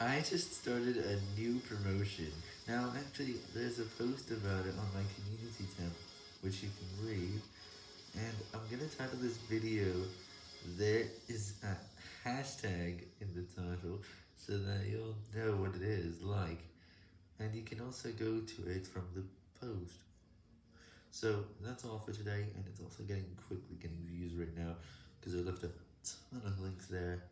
I just started a new promotion. Now, actually, there's a post about it on my community tab, which you can read, and I'm gonna title this video, there is a hashtag in the title, so that you'll know what it is like, and you can also go to it from the post. So, that's all for today, and it's also getting quickly getting views right now, because I left a ton of links there.